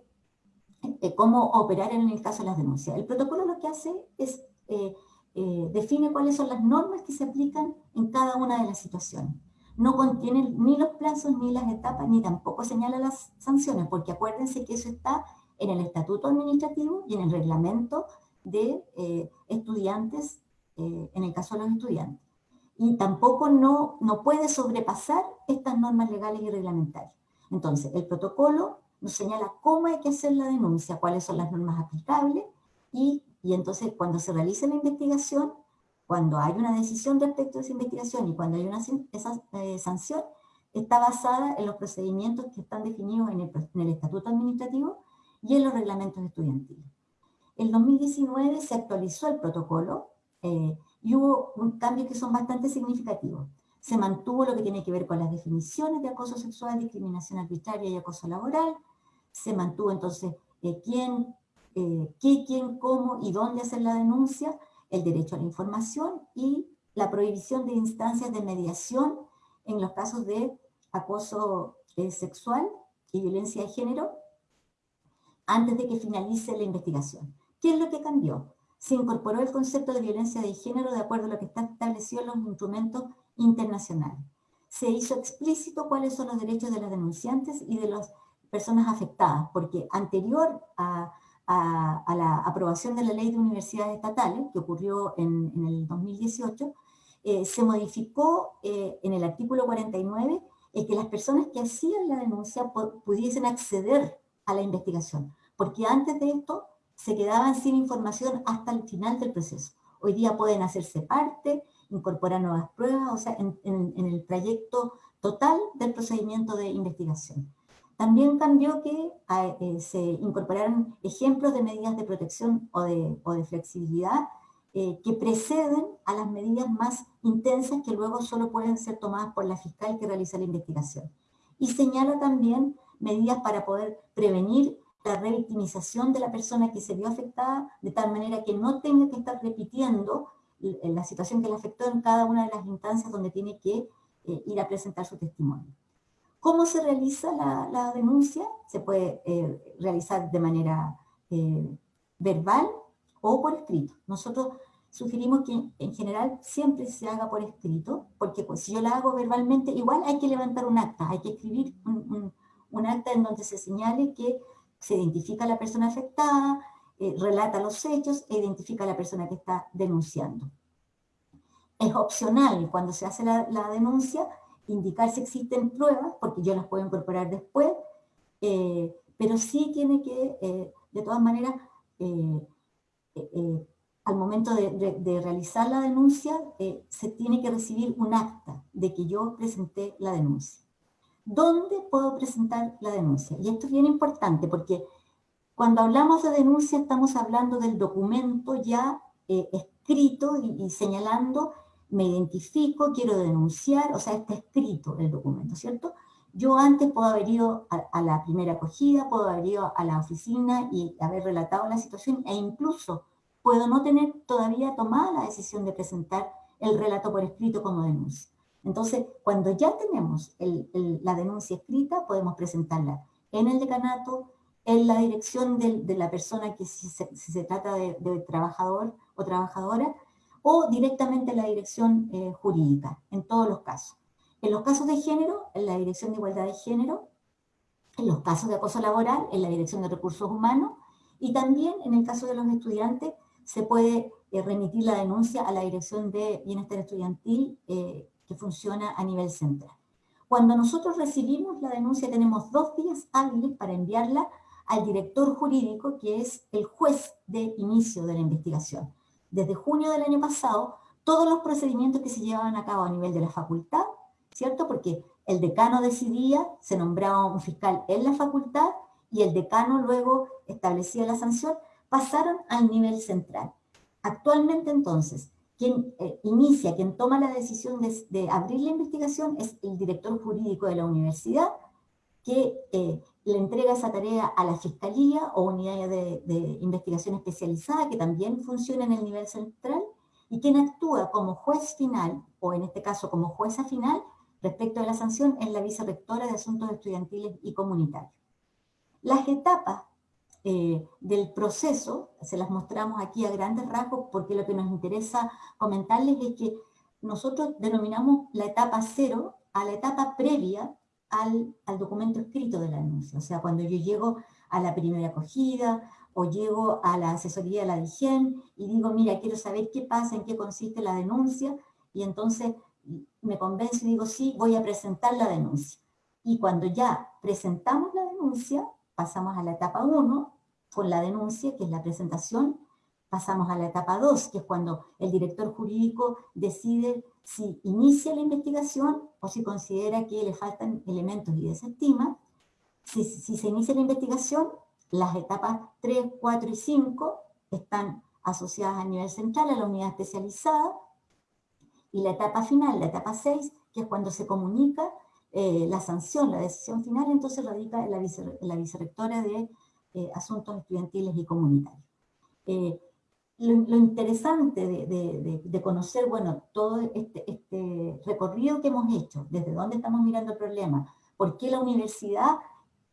cómo operar en el caso de las denuncias? El protocolo lo que hace es eh, define cuáles son las normas que se aplican en cada una de las situaciones. No contiene ni los plazos, ni las etapas, ni tampoco señala las sanciones, porque acuérdense que eso está en el estatuto administrativo y en el reglamento de eh, estudiantes, eh, en el caso de los estudiantes. Y tampoco no, no puede sobrepasar estas normas legales y reglamentarias. Entonces, el protocolo nos señala cómo hay que hacer la denuncia, cuáles son las normas aplicables y y entonces cuando se realice la investigación, cuando hay una decisión respecto a esa investigación y cuando hay una esa, eh, sanción, está basada en los procedimientos que están definidos en el, Estatuto Administrativo y en los reglamentos estudiantiles. En 2019 se actualizó el protocolo eh, y hubo un cambios que son bastante significativos. Se mantuvo lo que tiene que ver con las definiciones de acoso sexual, discriminación arbitraria y acoso laboral. Se mantuvo entonces eh, quién eh, qué, quién, cómo y dónde hacer la denuncia, el derecho a la información y la prohibición de instancias de mediación en los casos de acoso eh, sexual y violencia de género antes de que finalice la investigación. ¿Qué es lo que cambió? Se incorporó el concepto de violencia de género de acuerdo a lo que está establecido en los instrumentos internacionales. Se hizo explícito cuáles son los derechos de las denunciantes y de las personas afectadas, porque anterior a, a, la aprobación de la ley de universidades estatales, que ocurrió en, el 2018, eh, se modificó eh, en el artículo 49 el que las personas que hacían la denuncia pudiesen acceder a la investigación, porque antes de esto se quedaban sin información hasta el final del proceso. hoy día pueden hacerse parte, incorporar nuevas pruebas, o sea, en, el trayecto total del procedimiento de investigación. También cambió que eh, se incorporaron ejemplos de medidas de protección o de, flexibilidad eh, que preceden a las medidas más intensas que luego solo pueden ser tomadas por la fiscal que realiza la investigación. Y señala también medidas para poder prevenir la revictimización de la persona que se vio afectada, de tal manera que no tenga que estar repitiendo la situación que le afectó en cada una de las instancias donde tiene que eh, ir a presentar su testimonio. ¿Cómo se realiza la, denuncia? Se puede eh, realizar de manera eh, verbal o por escrito. Nosotros sugerimos que en general siempre se haga por escrito, porque pues, si yo la hago verbalmente, igual hay que levantar un acta, hay que escribir un, acta en donde se señale que se identifica a la persona afectada, eh, relata los hechos e identifica a la persona que está denunciando. Es opcional cuando se hace la, denuncia indicar si existen pruebas, porque yo las puedo incorporar después, eh, pero sí tiene que, eh, de todas maneras, al momento de, realizar la denuncia, se tiene que recibir un acta de que yo presenté la denuncia. ¿Dónde puedo presentar la denuncia? Y esto es bien importante porque cuando hablamos de denuncia estamos hablando del documento ya eh, escrito y, señalando, me identifico, quiero denunciar, o sea, está escrito el documento, ¿cierto? Yo antes puedo haber ido a, a, la primera acogida, puedo haber ido a la oficina y haber relatado la situación e incluso puedo no tener todavía tomada la decisión de presentar el relato por escrito como denuncia. Entonces, cuando ya tenemos la denuncia escrita, podemos presentarla en el decanato, en la dirección de, la persona que si se, trata de, trabajador o trabajadora, o directamente en la dirección eh, jurídica, en todos los casos. En los casos de género, en la Dirección de Igualdad de Género, en los casos de acoso laboral, en la Dirección de Recursos Humanos, y también en el caso de los estudiantes, se puede eh, remitir la denuncia a la Dirección de Bienestar Estudiantil eh, que funciona a nivel central. Cuando nosotros recibimos la denuncia tenemos dos días hábiles para enviarla al director jurídico, que es el juez de inicio de la investigación. Desde junio del año pasado, todos los procedimientos que se llevaban a cabo a nivel de la facultad, ¿cierto? Porque el decano decidía, se nombraba un fiscal en la facultad y el decano luego establecía la sanción, pasaron al nivel central. Actualmente entonces, quien eh, inicia, quien toma la decisión de, abrir la investigación es el director jurídico de la universidad, que eh, le entrega esa tarea a la fiscalía o unidad de, de, investigación especializada, que también funciona en el nivel central, y quien actúa como juez final, o en este caso como jueza final, respecto a la sanción, es la vicerrectora de Asuntos Estudiantiles y Comunitarios. Las etapas eh, del proceso, se las mostramos aquí a grandes rasgos porque lo que nos interesa comentarles es que nosotros denominamos la etapa cero a la etapa previa al, al documento escrito de la denuncia. O sea, cuando yo llego a la primera acogida o llego a la asesoría de la DIGEN y digo, mira, quiero saber qué pasa, en qué consiste la denuncia, y entonces me convenzo y digo, sí, voy a presentar la denuncia. Y cuando ya presentamos la denuncia, pasamos a la etapa 1, con la denuncia, que es la presentación, pasamos a la etapa 2, que es cuando el director jurídico decide si inicia la investigación o si considera que le faltan elementos y desestima. Si, si se inicia la investigación, las etapas 3, 4 y 5 están asociadas a nivel central a la unidad especializada, y la etapa final, la etapa 6, que es cuando se comunica eh, la sanción, la decisión final, entonces radica en la, vicerrectora de eh, asuntos estudiantiles y comunitarios. Eh, lo, interesante de, conocer, bueno, todo este, este, recorrido que hemos hecho, desde dónde estamos mirando el problema, por qué la universidad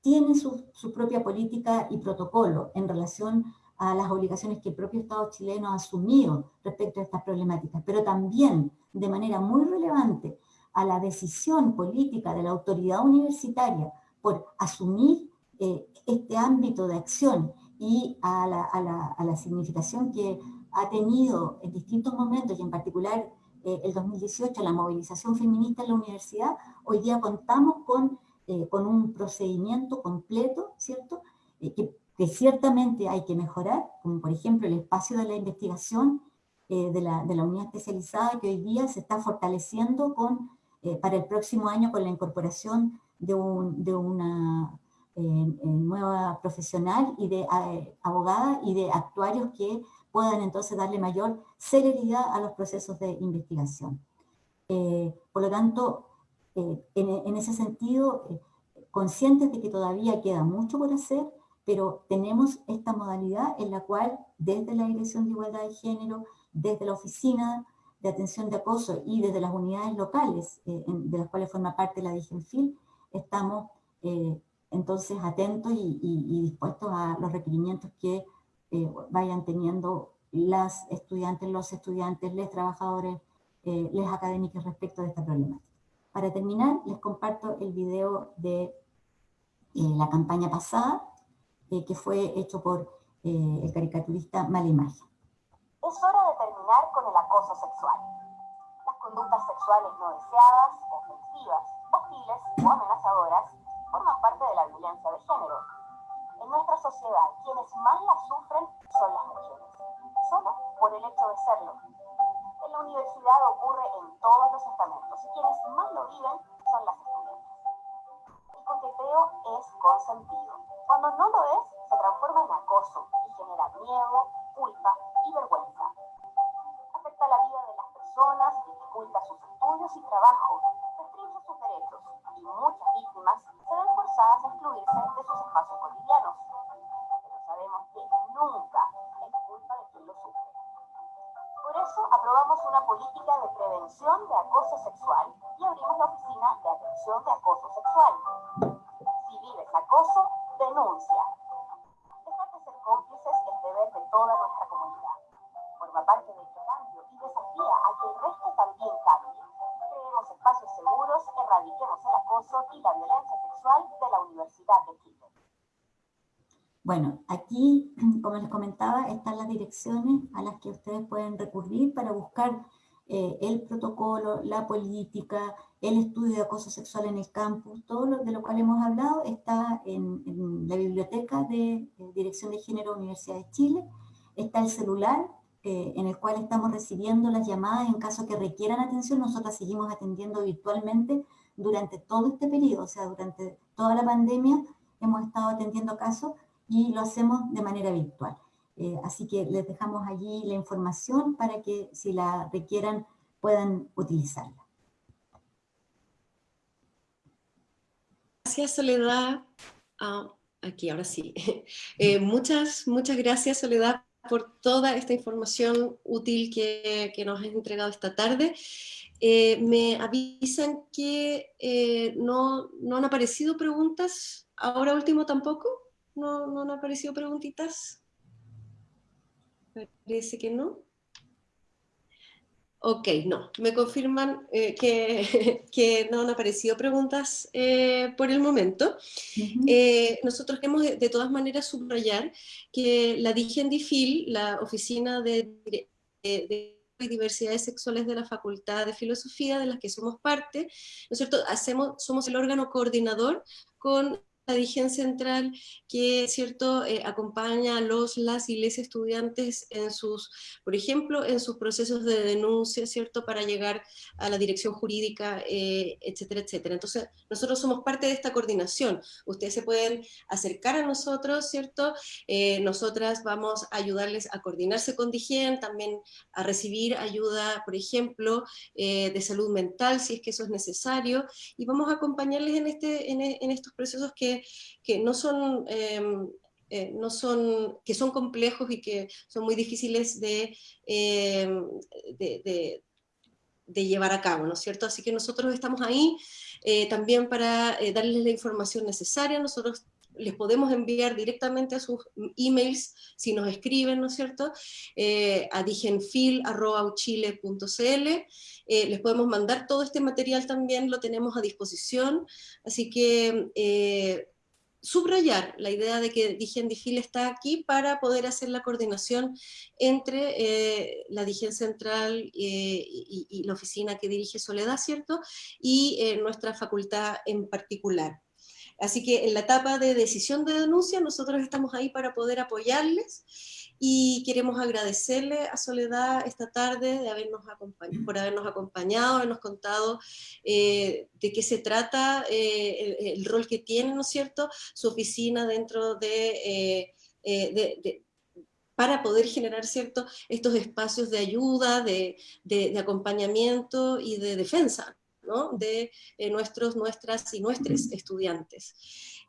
tiene su, propia política y protocolo en relación a las obligaciones que el propio Estado chileno ha asumido respecto a estas problemáticas, pero también de manera muy relevante a la decisión política de la autoridad universitaria por asumir eh, este ámbito de acción y a la, significación que ha tenido en distintos momentos y en particular eh, el 2018 la movilización feminista en la universidad, hoy día contamos con, eh, con un procedimiento completo, ¿cierto? que, que, ciertamente hay que mejorar, como por ejemplo el espacio de la investigación, de, la, de, la, unidad especializada que hoy día se está fortaleciendo con, para el próximo año con la incorporación de, un, de una nueva profesional y de abogada y de actuarios que puedan entonces darle mayor celeridad a los procesos de investigación. por lo tanto, en, en, ese sentido, conscientes de que todavía queda mucho por hacer, pero tenemos esta modalidad en la cual desde la Dirección de Igualdad de Género, desde la Oficina de Atención de Acoso y desde las unidades locales, eh, de las cuales forma parte la DIGENFIL, estamos eh, entonces atentos y, dispuestos a los requerimientos que eh, vayan teniendo las estudiantes, los estudiantes, los trabajadores, los académicos respecto de esta problemática. Para terminar, les comparto el video de la campaña pasada, eh, que fue hecho por eh, el caricaturista Malimagia. Es hora de terminar con el acoso sexual. Las conductas sexuales no deseadas, ofensivas, hostiles o amenazadoras parte de la violencia de género. En nuestra sociedad, quienes más la sufren son las mujeres, solo por el hecho de serlo. En la universidad ocurre en todos los estamentos y quienes más lo viven son las estudiantes. El coqueteo es consentido cuando no lo es, se transforma en acoso y genera miedo, culpa y vergüenza. Afecta la vida de las personas, dificulta sus estudios y trabajo, restringe sus derechos y muchas víctimas forzadas a excluirse de sus espacios cotidianos. Pero sabemos que nunca es culpa de quien lo sufre. Por eso aprobamos una política de prevención de acoso sexual y abrimos la oficina de atención de acoso sexual. Si vives acoso, denuncia. Dejar de ser cómplices es deber de toda nuestra comunidad. Forma parte de este cambio y desafía a que el resto también cambie. Creemos espacios seguros, erradiquemos el acoso y la violencia sexual de la Universidad de Chile. Bueno, aquí, como les comentaba, están las direcciones a las que ustedes pueden recurrir para buscar eh, el protocolo, la política, el estudio de acoso sexual en el campus, todo lo de lo cual hemos hablado está en, la biblioteca de, Dirección de Género Universidad de Chile, está el celular eh, en el cual estamos recibiendo las llamadas en caso que requieran atención, nosotros seguimos atendiendo virtualmente durante todo este periodo, o sea, durante toda la pandemia hemos estado atendiendo casos y lo hacemos de manera virtual. Eh, así que les dejamos allí la información para que si la requieran puedan utilizarla. Gracias Soledad. Ah, aquí, ahora sí. Eh, muchas, muchas gracias Soledad por toda esta información útil que, nos has entregado esta tarde. Eh, me avisan que no, no, han aparecido preguntas, ahora último tampoco, no, no han aparecido preguntitas. Parece que no. Ok, no. Me confirman eh, que, no han aparecido preguntas eh, por el momento. Eh, nosotros queremos de, todas maneras subrayar que la DIGENDIFIL, la Oficina de, de, Diversidades Sexuales de la Facultad de Filosofía, de las que somos parte, ¿no es cierto? Hacemos, somos el órgano coordinador con la Digen Central que, ¿cierto?, eh, acompaña a los, las y les estudiantes en sus, por ejemplo, en sus procesos de denuncia, ¿cierto?, para llegar a la dirección jurídica, eh, etcétera, etcétera. Entonces, nosotros somos parte de esta coordinación. Ustedes se pueden acercar a nosotros, ¿cierto? Eh, nosotras vamos a ayudarles a coordinarse con Digen, también a recibir ayuda, por ejemplo, de salud mental, si es que eso es necesario, y vamos a acompañarles en, este, en estos procesos que que, no son... Em, eh, no son, que son complejos y que son muy difíciles de, em, de, llevar a cabo, ¿no es cierto? Así que nosotros estamos ahí eh, también para eh, darles la información necesaria, nosotros les podemos enviar directamente a sus emails si nos escriben, ¿no es cierto? a digenfil.uchile.cl les podemos mandar todo este material también, lo tenemos a disposición, así que subrayar la idea de que Digen está aquí para poder hacer la coordinación entre eh, la Digen Central eh, y, la oficina que dirige Soledad, ¿cierto? Y eh, nuestra facultad en particular. Así que en la etapa de decisión de denuncia nosotros estamos ahí para poder apoyarles y queremos agradecerle a Soledad esta tarde de habernos por habernos acompañado, habernos contado eh, de qué se trata, eh, el, rol que tiene, ¿no es cierto?, su oficina dentro de, eh, para poder generar cierto, estos espacios de ayuda, de, acompañamiento y de defensa ¿no? de nuestros, nuestras y nuestros estudiantes.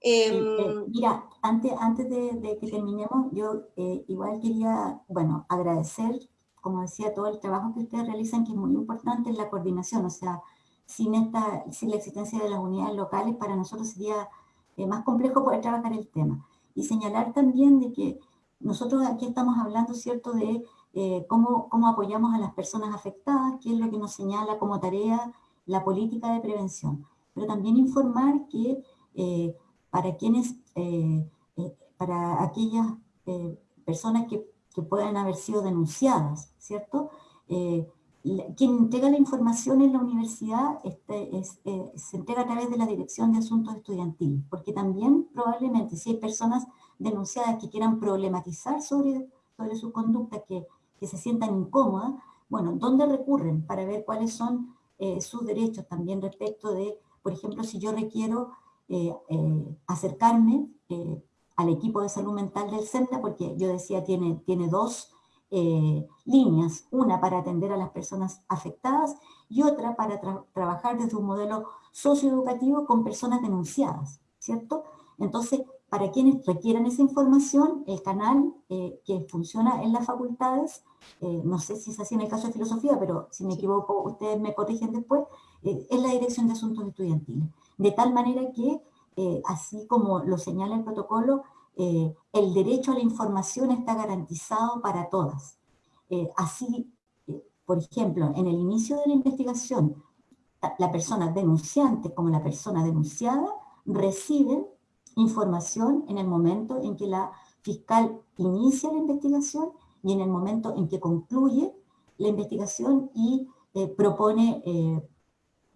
Eh, em, mira, antes, antes de, que terminemos, yo eh, igual quería, bueno, agradecer, como decía, todo el trabajo que ustedes realizan, que es muy importante en la coordinación, o sea, sin, esta, sin la existencia de las unidades locales, para nosotros sería eh, más complejo poder trabajar el tema. Y señalar también de que nosotros aquí estamos hablando, ¿cierto?, de cómo, cómo apoyamos a las personas afectadas, qué es lo que nos señala como tarea la política de prevención, pero también informar que para quienes, eh, eh, para aquellas eh, personas que, que, puedan haber sido denunciadas, ¿cierto? quien entrega la información en la universidad este, es, se entrega a través de la Dirección de Asuntos Estudiantiles, porque también probablemente si hay personas denunciadas que quieran problematizar sobre, sobre su conducta, que, que se sientan incómodas, bueno, ¿dónde recurren para ver cuáles son sus derechos también respecto de, por ejemplo, si yo requiero eh, eh, acercarme eh, al equipo de salud mental del CEMTA, porque yo decía, tiene, tiene dos líneas, una para atender a las personas afectadas y otra para trabajar desde un modelo socioeducativo con personas denunciadas, ¿cierto? Entonces, para quienes requieran esa información, el canal que funciona en las facultades, no sé si es así en el caso de filosofía, pero si me equivoco, ustedes me corrigen después, es la Dirección de Asuntos Estudiantiles de tal manera que, eh, así como lo señala el protocolo, eh, el derecho a la información está garantizado para todas. Eh, así, por ejemplo, en el inicio de la investigación, la persona denunciante como la persona denunciada reciben información en el momento en que la fiscal inicia la investigación y en el momento en que concluye la investigación y propone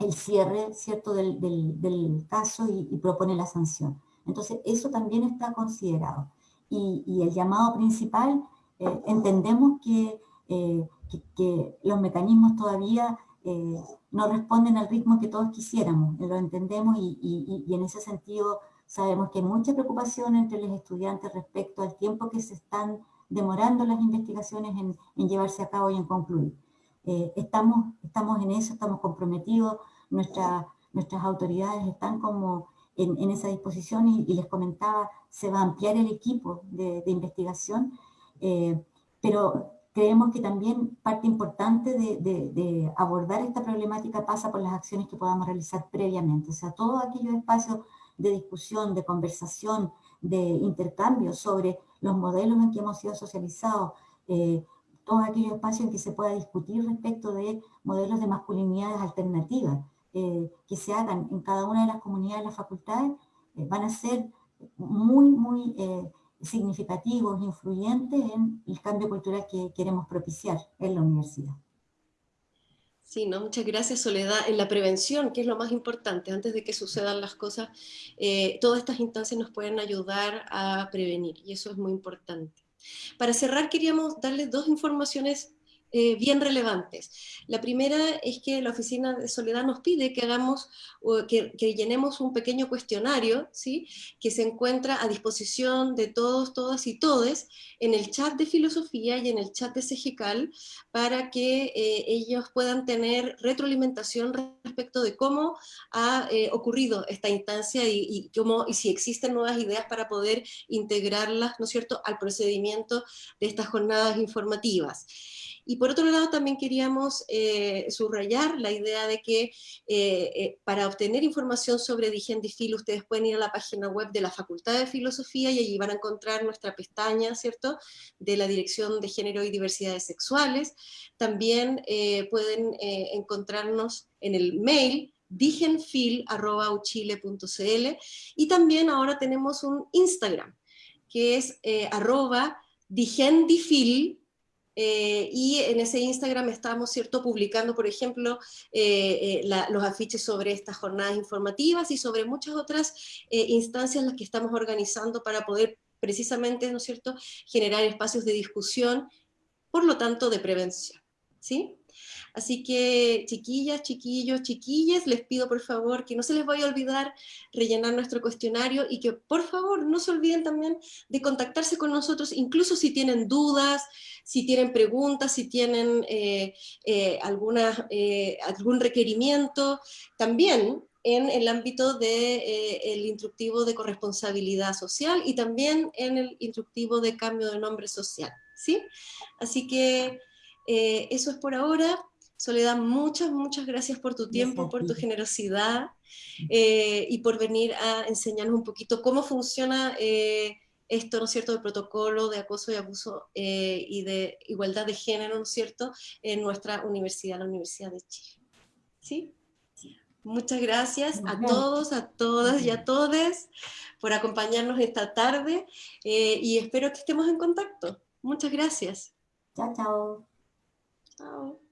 el cierre ¿cierto? Del, caso y, propone la sanción. Entonces, eso también está considerado. Y, el llamado principal, eh, entendemos eh, que, los mecanismos todavía eh, no responden al ritmo que todos quisiéramos, lo entendemos y, en ese sentido sabemos que hay mucha preocupación entre los estudiantes respecto al tiempo que se están demorando las investigaciones en, en llevarse a cabo y en concluir. estamos, estamos en eso, estamos comprometidos, nuestras autoridades están como en, esa disposición y, les comentaba, se va a ampliar el equipo de, investigación, eh, pero creemos que también parte importante de, abordar esta problemática pasa por las acciones que podamos realizar previamente, o sea, todos aquellos espacios de discusión, de conversación, de intercambio sobre los modelos en que hemos sido socializados, eh, todos aquellos espacios en que se pueda discutir respecto de modelos de masculinidades alternativas, eh, que se hagan en cada una de las comunidades de las facultades eh, van a ser muy, muy eh, significativos, influyentes en el cambio cultural que queremos propiciar en la universidad. Sí, ¿no? muchas gracias Soledad. En la prevención, que es lo más importante, antes de que sucedan las cosas, todas estas instancias nos pueden ayudar a prevenir y eso es muy importante. Para cerrar queríamos darles dos informaciones eh, bien relevantes. La primera es que la Oficina de Soledad nos pide que hagamos, que, llenemos un pequeño cuestionario, ¿sí? que se encuentra a disposición de todos, todas y todes en el chat de filosofía y en el chat de CEGICAL para que eh, ellos puedan tener retroalimentación respecto de cómo ha eh, ocurrido esta instancia y, y, cómo, y si existen nuevas ideas para poder integrarlas, ¿no es cierto?, al procedimiento de estas jornadas informativas. Y por otro lado también queríamos eh, subrayar la idea de que eh, eh, para obtener información sobre Digendifil ustedes pueden ir a la página web de la Facultad de Filosofía y allí van a encontrar nuestra pestaña, ¿cierto?, de la Dirección de Género y Diversidades Sexuales. También pueden encontrarnos en el mail digenfil.uchile.cl y también ahora tenemos un Instagram, que es arroba digendifil eh, y en ese Instagram estamos, ¿cierto?, publicando, por ejemplo, eh, eh, los afiches sobre estas jornadas informativas y sobre muchas otras instancias en las que estamos organizando para poder precisamente, ¿no cierto?, generar espacios de discusión, por lo tanto, de prevención, ¿sí? Así que, chiquillas, chiquillos, chiquillas, les pido por favor que no se les vaya a olvidar rellenar nuestro cuestionario y que por favor no se olviden también de contactarse con nosotros, incluso si tienen dudas, si tienen preguntas, si tienen eh, eh, eh, algún requerimiento, también en el ámbito del instructivo de corresponsabilidad social y también en el instructivo de cambio de nombre social. ¿sí? Así que eso es por ahora. Soledad, muchas, muchas gracias por tu tiempo, por tu generosidad eh, y por venir a enseñarnos un poquito cómo funciona eh, esto, ¿no es cierto?, del protocolo de acoso y abuso eh, y de igualdad de género, ¿no es cierto?, en nuestra universidad, la Universidad de Chile. ¿Sí? Muchas gracias a todos, a todas y a todos por acompañarnos esta tarde y espero que estemos en contacto. Muchas gracias. Chao, chao. Chao.